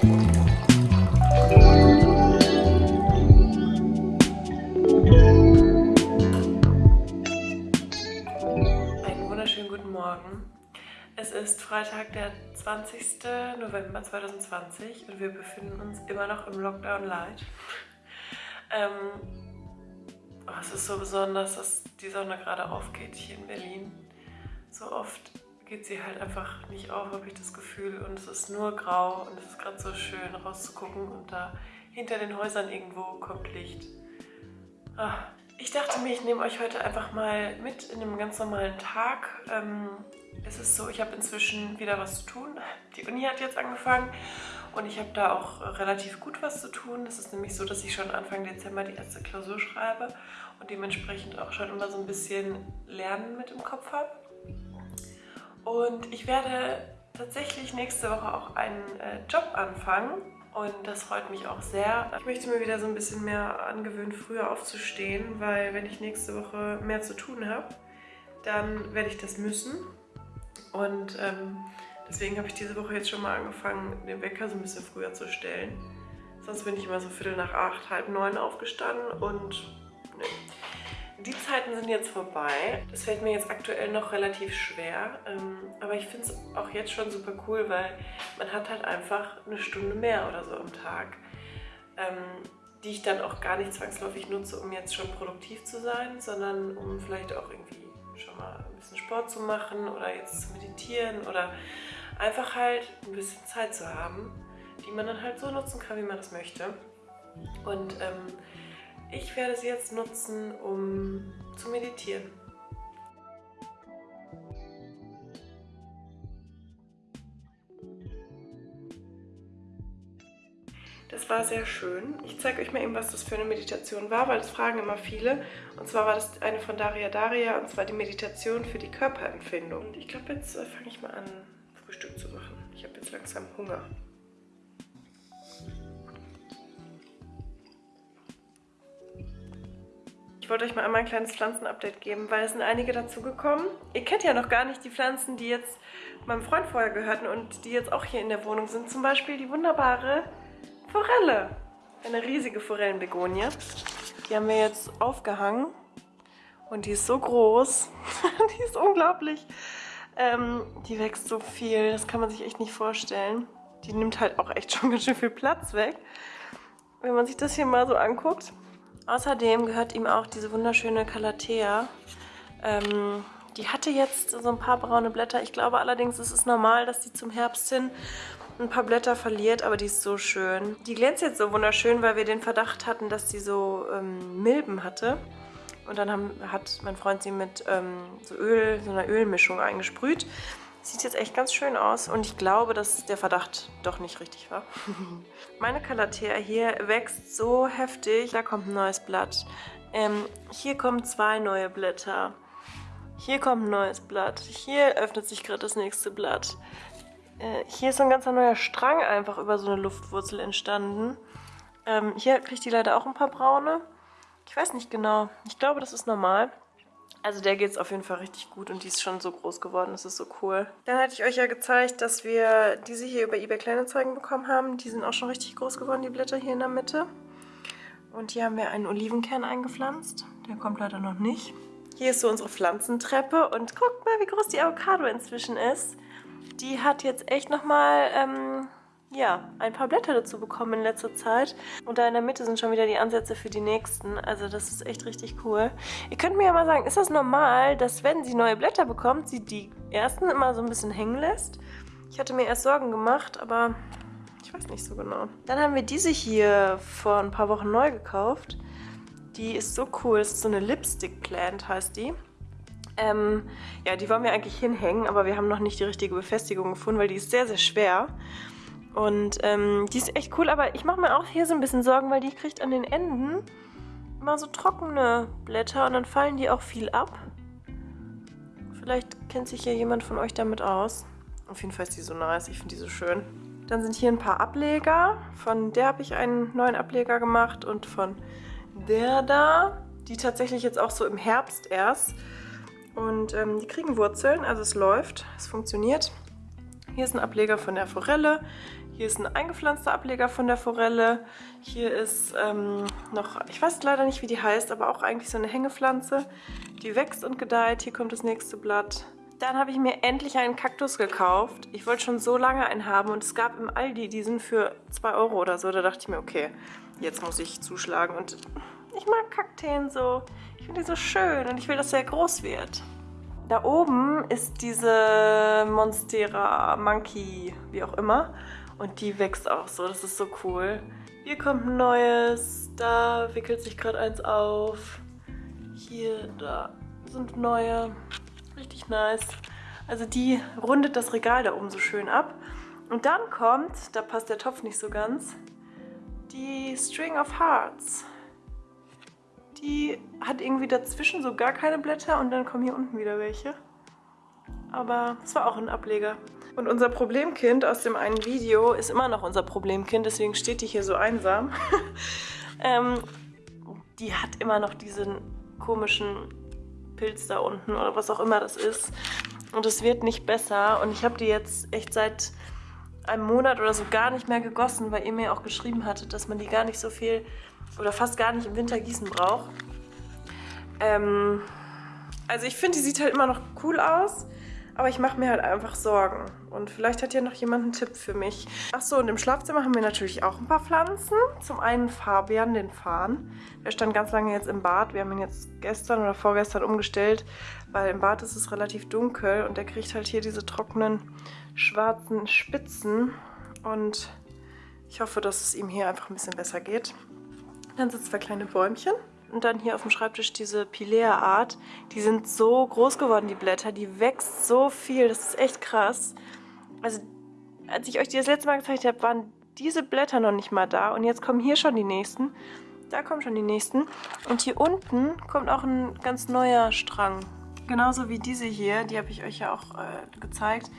Thank mm -hmm. you. Freitag, der 20. November 2020 und wir befinden uns immer noch im Lockdown Light. Ähm, oh, es ist so besonders, dass die Sonne gerade aufgeht hier in Berlin. So oft geht sie halt einfach nicht auf, habe ich das Gefühl. Und es ist nur grau und es ist gerade so schön rauszugucken und da hinter den Häusern irgendwo kommt Licht. Ah, ich dachte mir, ich nehme euch heute einfach mal mit in einem ganz normalen Tag. Ähm, es ist so, ich habe inzwischen wieder was zu tun. Die Uni hat jetzt angefangen und ich habe da auch relativ gut was zu tun. Es ist nämlich so, dass ich schon Anfang Dezember die erste Klausur schreibe und dementsprechend auch schon immer so ein bisschen Lernen mit im Kopf habe. Und ich werde tatsächlich nächste Woche auch einen äh, Job anfangen und das freut mich auch sehr. Ich möchte mir wieder so ein bisschen mehr angewöhnen, früher aufzustehen, weil wenn ich nächste Woche mehr zu tun habe, dann werde ich das müssen. Und ähm, deswegen habe ich diese Woche jetzt schon mal angefangen, den Wecker so ein bisschen früher zu stellen. Sonst bin ich immer so viertel nach acht, halb neun aufgestanden und ne. Die Zeiten sind jetzt vorbei. Das fällt mir jetzt aktuell noch relativ schwer. Ähm, aber ich finde es auch jetzt schon super cool, weil man hat halt einfach eine Stunde mehr oder so am Tag, ähm, die ich dann auch gar nicht zwangsläufig nutze, um jetzt schon produktiv zu sein, sondern um vielleicht auch irgendwie schon mal ein bisschen Sport zu machen oder jetzt zu meditieren oder einfach halt ein bisschen Zeit zu haben, die man dann halt so nutzen kann, wie man das möchte. Und ähm, ich werde sie jetzt nutzen, um zu meditieren. War sehr schön. Ich zeige euch mal eben, was das für eine Meditation war, weil das fragen immer viele. Und zwar war das eine von Daria Daria, und zwar die Meditation für die Körperempfindung. Und ich glaube, jetzt äh, fange ich mal an, Frühstück zu machen. Ich habe jetzt langsam Hunger. Ich wollte euch mal einmal ein kleines Pflanzenupdate geben, weil es sind einige dazugekommen. Ihr kennt ja noch gar nicht die Pflanzen, die jetzt meinem Freund vorher gehörten und die jetzt auch hier in der Wohnung sind. Zum Beispiel die wunderbare Forelle. Eine riesige Forellenbegonie. Die haben wir jetzt aufgehangen. Und die ist so groß. die ist unglaublich. Ähm, die wächst so viel. Das kann man sich echt nicht vorstellen. Die nimmt halt auch echt schon ganz schön viel Platz weg. Wenn man sich das hier mal so anguckt. Außerdem gehört ihm auch diese wunderschöne Calathea. Ähm, die hatte jetzt so ein paar braune Blätter. Ich glaube allerdings, es ist normal, dass die zum Herbst hin ein paar Blätter verliert, aber die ist so schön. Die glänzt jetzt so wunderschön, weil wir den Verdacht hatten, dass sie so ähm, Milben hatte. Und dann haben, hat mein Freund sie mit ähm, so Öl, so einer Ölmischung eingesprüht. Sieht jetzt echt ganz schön aus und ich glaube, dass der Verdacht doch nicht richtig war. Meine Calathea hier wächst so heftig. Da kommt ein neues Blatt. Ähm, hier kommen zwei neue Blätter. Hier kommt ein neues Blatt. Hier öffnet sich gerade das nächste Blatt. Äh, hier ist so ein ganzer neuer Strang einfach über so eine Luftwurzel entstanden. Ähm, hier kriegt die leider auch ein paar braune. Ich weiß nicht genau. Ich glaube, das ist normal. Also der geht es auf jeden Fall richtig gut und die ist schon so groß geworden. Das ist so cool. Dann hatte ich euch ja gezeigt, dass wir diese hier über eBay Kleinanzeigen bekommen haben. Die sind auch schon richtig groß geworden, die Blätter hier in der Mitte. Und hier haben wir einen Olivenkern eingepflanzt. Der kommt leider noch nicht. Hier ist so unsere Pflanzentreppe und guckt mal, wie groß die Avocado inzwischen ist die hat jetzt echt nochmal ähm, ja, ein paar Blätter dazu bekommen in letzter Zeit. Und da in der Mitte sind schon wieder die Ansätze für die nächsten. Also das ist echt richtig cool. Ihr könnt mir ja mal sagen, ist das normal, dass wenn sie neue Blätter bekommt, sie die ersten immer so ein bisschen hängen lässt? Ich hatte mir erst Sorgen gemacht, aber ich weiß nicht so genau. Dann haben wir diese hier vor ein paar Wochen neu gekauft. Die ist so cool. Das ist so eine Lipstick Plant, heißt die. Ähm, ja, die wollen wir eigentlich hinhängen, aber wir haben noch nicht die richtige Befestigung gefunden, weil die ist sehr, sehr schwer. Und ähm, die ist echt cool, aber ich mache mir auch hier so ein bisschen Sorgen, weil die kriegt an den Enden immer so trockene Blätter und dann fallen die auch viel ab. Vielleicht kennt sich ja jemand von euch damit aus. Auf jeden Fall ist die so nice, ich finde die so schön. Dann sind hier ein paar Ableger. Von der habe ich einen neuen Ableger gemacht und von der da, die tatsächlich jetzt auch so im Herbst erst. Und ähm, die kriegen Wurzeln, also es läuft, es funktioniert. Hier ist ein Ableger von der Forelle. Hier ist ein eingepflanzter Ableger von der Forelle. Hier ist ähm, noch, ich weiß leider nicht, wie die heißt, aber auch eigentlich so eine Hängepflanze. Die wächst und gedeiht. Hier kommt das nächste Blatt. Dann habe ich mir endlich einen Kaktus gekauft. Ich wollte schon so lange einen haben und es gab im Aldi diesen für 2 Euro oder so. Da dachte ich mir, okay, jetzt muss ich zuschlagen. Und ich mag Kakteen so. Ich finde die so schön und ich will, dass der groß wird. Da oben ist diese Monstera Monkey, wie auch immer. Und die wächst auch so, das ist so cool. Hier kommt ein neues, da wickelt sich gerade eins auf. Hier, da sind neue. Richtig nice. Also die rundet das Regal da oben so schön ab. Und dann kommt, da passt der Topf nicht so ganz, die String of Hearts. Die hat irgendwie dazwischen so gar keine Blätter und dann kommen hier unten wieder welche. Aber es war auch ein Ableger. Und unser Problemkind aus dem einen Video ist immer noch unser Problemkind, deswegen steht die hier so einsam. ähm, die hat immer noch diesen komischen Pilz da unten oder was auch immer das ist. Und es wird nicht besser. Und ich habe die jetzt echt seit einem Monat oder so gar nicht mehr gegossen, weil ihr mir auch geschrieben hattet, dass man die gar nicht so viel oder fast gar nicht im Winter gießen braucht. Ähm, also ich finde, die sieht halt immer noch cool aus, aber ich mache mir halt einfach Sorgen. Und vielleicht hat ja noch jemand einen Tipp für mich. Achso, und im Schlafzimmer haben wir natürlich auch ein paar Pflanzen. Zum einen Fabian, den Farn. Der stand ganz lange jetzt im Bad. Wir haben ihn jetzt gestern oder vorgestern umgestellt, weil im Bad ist es relativ dunkel und der kriegt halt hier diese trockenen schwarzen Spitzen. Und ich hoffe, dass es ihm hier einfach ein bisschen besser geht. Dann sind zwei kleine Bäumchen. Und dann hier auf dem Schreibtisch diese Pilea-Art. Die sind so groß geworden, die Blätter. Die wächst so viel. Das ist echt krass. Also, als ich euch die das letzte Mal gezeigt habe, waren diese Blätter noch nicht mal da. Und jetzt kommen hier schon die nächsten. Da kommen schon die nächsten. Und hier unten kommt auch ein ganz neuer Strang. Genauso wie diese hier, die habe ich euch ja auch äh, gezeigt.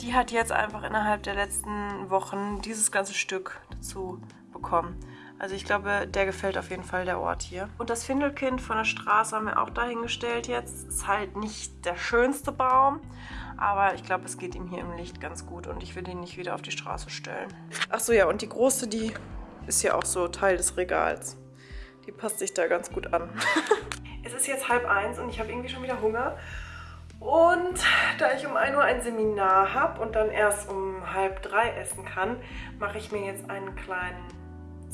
Die hat jetzt einfach innerhalb der letzten Wochen dieses ganze Stück dazu bekommen. Also ich glaube, der gefällt auf jeden Fall, der Ort hier. Und das Findelkind von der Straße haben wir auch dahingestellt jetzt. Ist halt nicht der schönste Baum, aber ich glaube, es geht ihm hier im Licht ganz gut und ich will ihn nicht wieder auf die Straße stellen. Achso, ja, und die große, die ist ja auch so Teil des Regals. Die passt sich da ganz gut an. es ist jetzt halb eins und ich habe irgendwie schon wieder Hunger. Und da ich um 1 Uhr ein Seminar habe und dann erst um halb drei essen kann, mache ich mir jetzt einen kleinen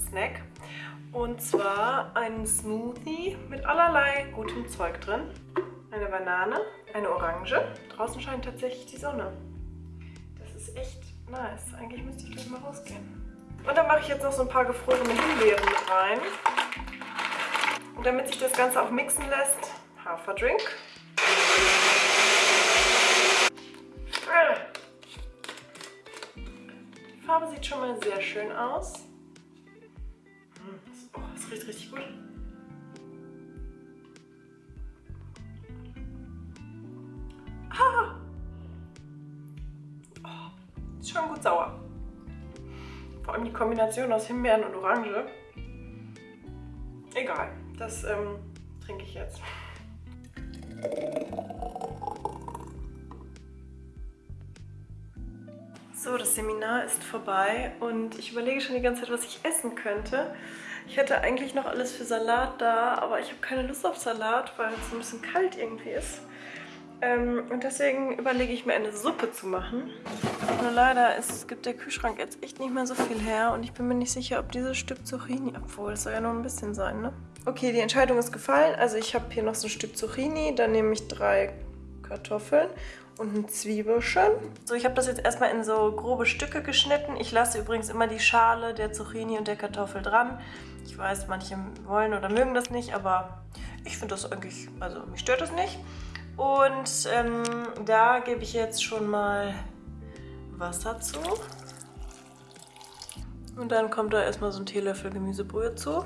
Snack. Und zwar einen Smoothie mit allerlei gutem Zeug drin. Eine Banane, eine Orange. Draußen scheint tatsächlich die Sonne. Das ist echt nice. Eigentlich müsste ich gleich mal rausgehen. Und dann mache ich jetzt noch so ein paar gefrorene Himbeeren mit rein. Und damit sich das Ganze auch mixen lässt, Haferdrink. Die Farbe sieht schon mal sehr schön aus. Das riecht richtig gut. Ah! Oh, ist schon gut sauer. Vor allem die Kombination aus Himbeeren und Orange. Egal, das ähm, trinke ich jetzt. So, das Seminar ist vorbei und ich überlege schon die ganze Zeit, was ich essen könnte. Ich hätte eigentlich noch alles für Salat da, aber ich habe keine Lust auf Salat, weil es ein bisschen kalt irgendwie ist. Ähm, und deswegen überlege ich mir eine Suppe zu machen. Nur leider ist, gibt der Kühlschrank jetzt echt nicht mehr so viel her und ich bin mir nicht sicher, ob dieses Stück Zucchini, obwohl es soll ja nur ein bisschen sein, ne? Okay, die Entscheidung ist gefallen. Also ich habe hier noch so ein Stück Zucchini, dann nehme ich drei Kartoffeln und ein Zwiebelchen. So, ich habe das jetzt erstmal in so grobe Stücke geschnitten. Ich lasse übrigens immer die Schale der Zucchini und der Kartoffel dran. Ich weiß, manche wollen oder mögen das nicht, aber ich finde das eigentlich, also mich stört das nicht. Und ähm, da gebe ich jetzt schon mal Wasser zu. Und dann kommt da erstmal so ein Teelöffel Gemüsebrühe zu.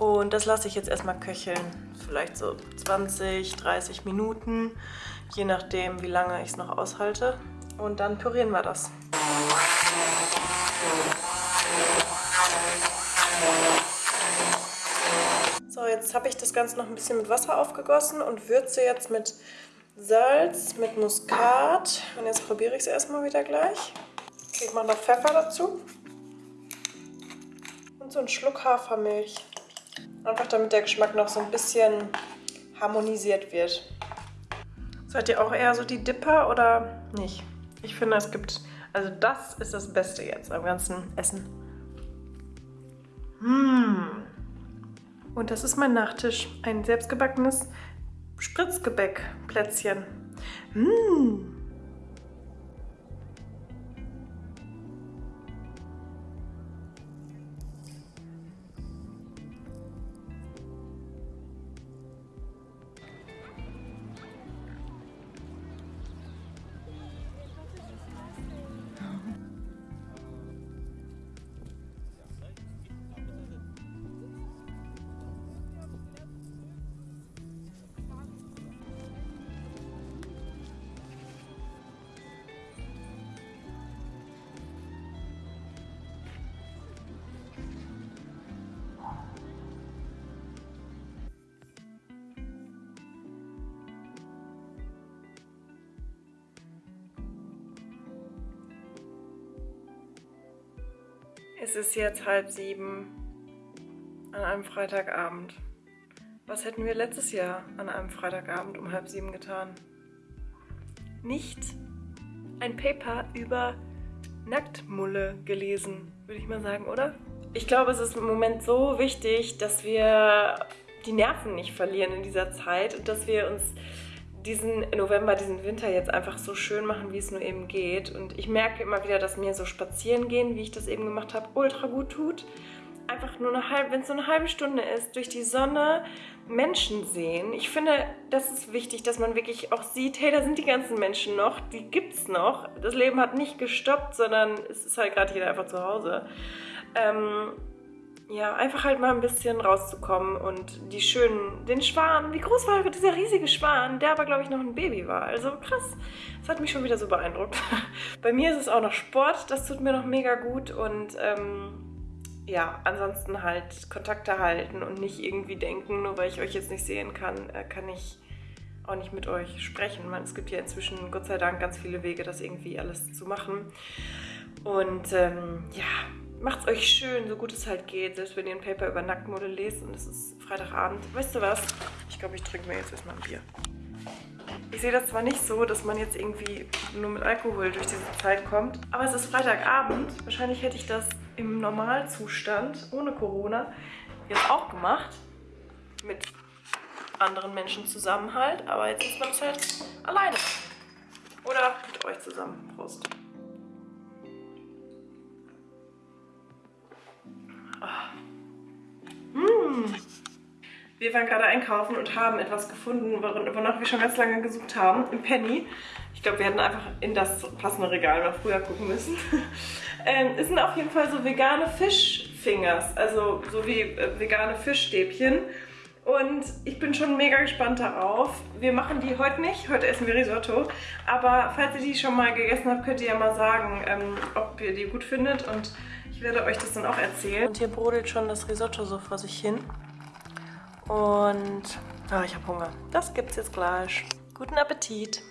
Und das lasse ich jetzt erstmal köcheln. Vielleicht so 20, 30 Minuten, je nachdem, wie lange ich es noch aushalte. Und dann pürieren wir das. So, jetzt habe ich das Ganze noch ein bisschen mit Wasser aufgegossen und würze jetzt mit Salz, mit Muskat. Und jetzt probiere ich es erstmal wieder gleich. Ich mache noch Pfeffer dazu. Und so einen Schluck Hafermilch. Einfach damit der Geschmack noch so ein bisschen harmonisiert wird. Seid ihr auch eher so die Dipper oder nicht? Ich finde, es gibt... Also das ist das Beste jetzt am ganzen Essen. Mmh. Und das ist mein Nachtisch. Ein selbstgebackenes Spritzgebäckplätzchen. Mmh. Es ist jetzt halb sieben an einem Freitagabend. Was hätten wir letztes Jahr an einem Freitagabend um halb sieben getan? Nicht ein Paper über Nacktmulle gelesen, würde ich mal sagen, oder? Ich glaube, es ist im Moment so wichtig, dass wir die Nerven nicht verlieren in dieser Zeit und dass wir uns diesen November, diesen Winter jetzt einfach so schön machen, wie es nur eben geht. Und ich merke immer wieder, dass mir so spazieren gehen, wie ich das eben gemacht habe, ultra gut tut. Einfach nur eine halbe, wenn es so eine halbe Stunde ist, durch die Sonne Menschen sehen. Ich finde, das ist wichtig, dass man wirklich auch sieht, hey, da sind die ganzen Menschen noch, die gibt's noch. Das Leben hat nicht gestoppt, sondern es ist halt gerade jeder einfach zu Hause. Ähm, ja, einfach halt mal ein bisschen rauszukommen und die schönen, den Schwan, wie groß war dieser riesige Schwan, der aber glaube ich noch ein Baby war. Also krass, das hat mich schon wieder so beeindruckt. Bei mir ist es auch noch Sport, das tut mir noch mega gut und ähm, ja, ansonsten halt Kontakte halten und nicht irgendwie denken, nur weil ich euch jetzt nicht sehen kann, äh, kann ich auch nicht mit euch sprechen. Man, es gibt ja inzwischen Gott sei Dank ganz viele Wege, das irgendwie alles zu machen. Und ähm, ja, macht's euch schön, so gut es halt geht, selbst wenn ihr ein Paper über Nacktmode lest und es ist Freitagabend. Weißt du was? Ich glaube, ich trinke mir jetzt erstmal ein Bier. Ich sehe das zwar nicht so, dass man jetzt irgendwie nur mit Alkohol durch diese Zeit kommt, aber es ist Freitagabend. Wahrscheinlich hätte ich das im Normalzustand, ohne Corona, jetzt auch gemacht. Mit anderen Menschen zusammen halt, aber jetzt ist man es halt alleine. Oder mit euch zusammen. Prost. Wir waren gerade einkaufen und haben etwas gefunden, wonach wir schon ganz lange gesucht haben, im Penny. Ich glaube, wir hätten einfach in das passende Regal mal früher gucken müssen. ähm, es sind auf jeden Fall so vegane Fischfingers, also so wie äh, vegane Fischstäbchen. Und ich bin schon mega gespannt darauf. Wir machen die heute nicht, heute essen wir Risotto. Aber falls ihr die schon mal gegessen habt, könnt ihr ja mal sagen, ähm, ob ihr die gut findet. Und ich werde euch das dann auch erzählen. Und hier brodelt schon das Risotto so vor sich hin. Und oh, ich habe Hunger. Das gibt's jetzt gleich. Guten Appetit!